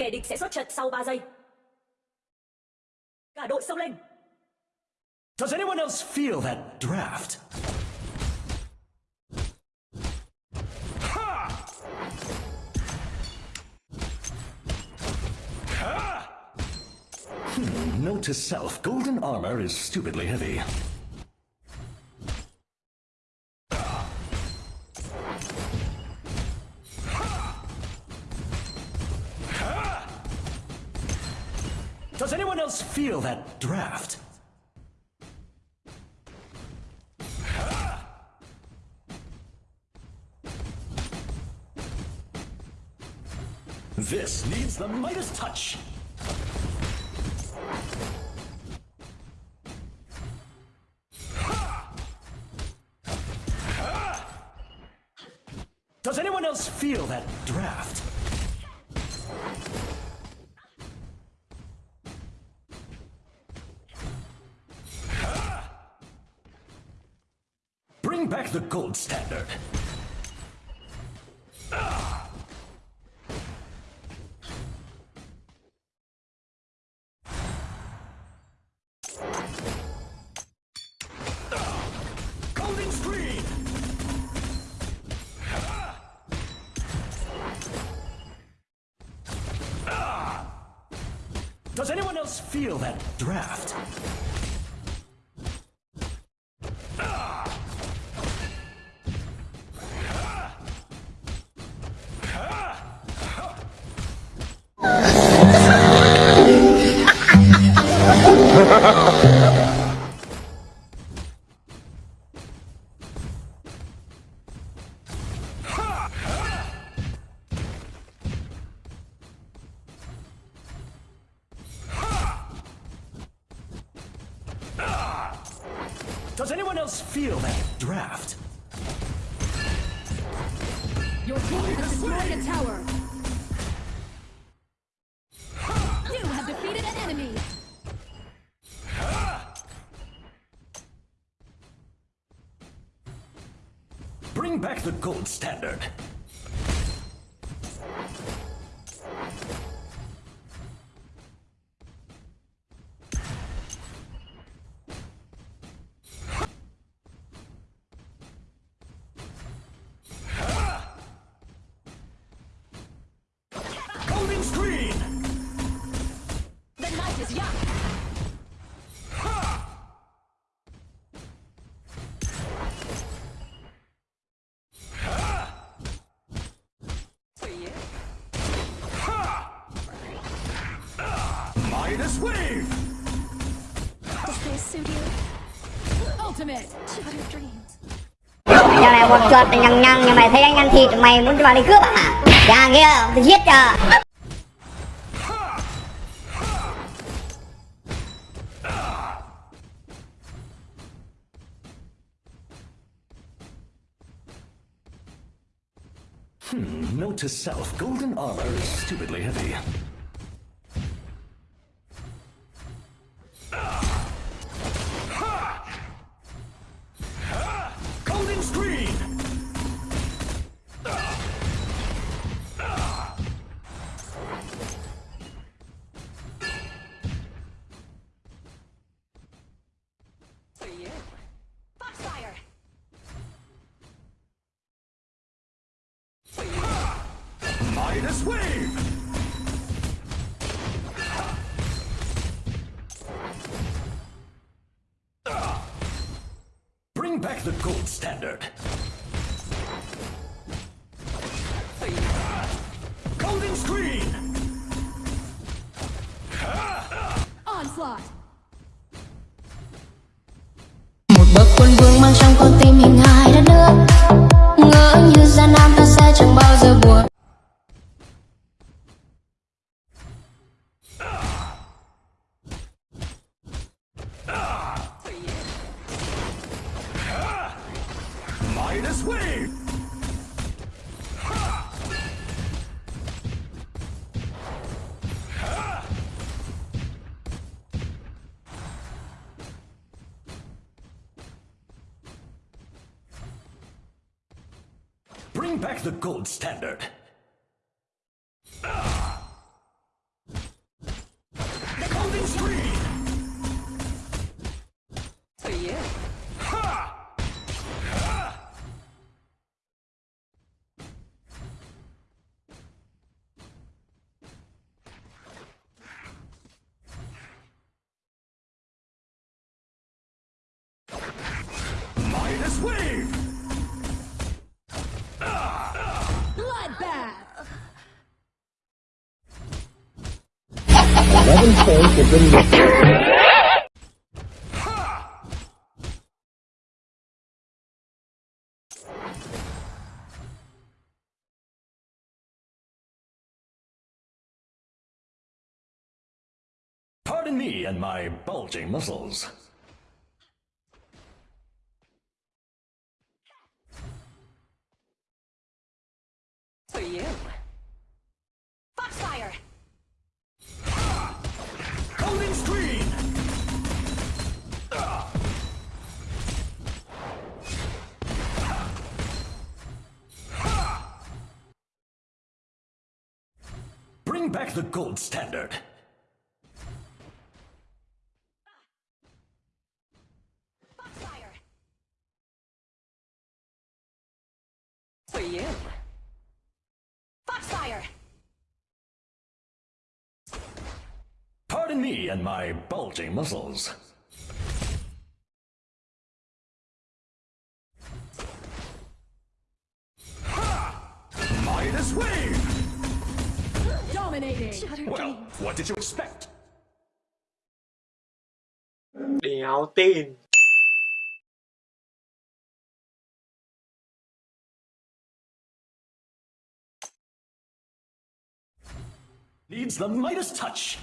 Kẻ địch sẽ xuất trận sau 3 giây. Cả đội xông lên. Does anyone else feel that draft? Hmm, note to self, golden armor is stupidly heavy. Does anyone else feel that draft? This needs the Midas touch. Does anyone else feel that draft? Bring back the gold standard. Does anyone else feel that draft? Does anyone else feel that draft? Your team has destroyed a tower. You have defeated an enemy. Bring back the gold standard. Wave! Does this suit you? Ultimate. Shattered dreams. Giờ này một chuột nhằng nhằng nhưng mày thấy anh ăn thịt mày muốn cho vào đi cướp à? Nhà kia, tôi giết chờ. Note to self, golden armor is stupidly heavy. Bring back the gold standard. Midas wave! Bring back the gold standard. 11 points have been. Pardon me and my bulging muscles. For you. Bring back the gold standard. For you. Foxfire! Pardon me and my bulging muscles. Midas wave! Dominating. Well, what did you expect? Đéo tin. Needs the lightest touch.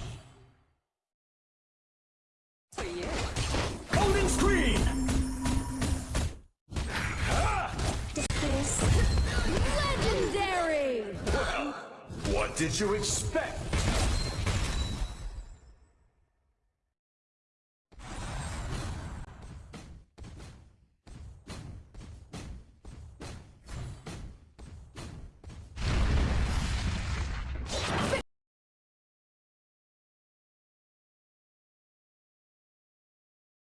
Did you expect?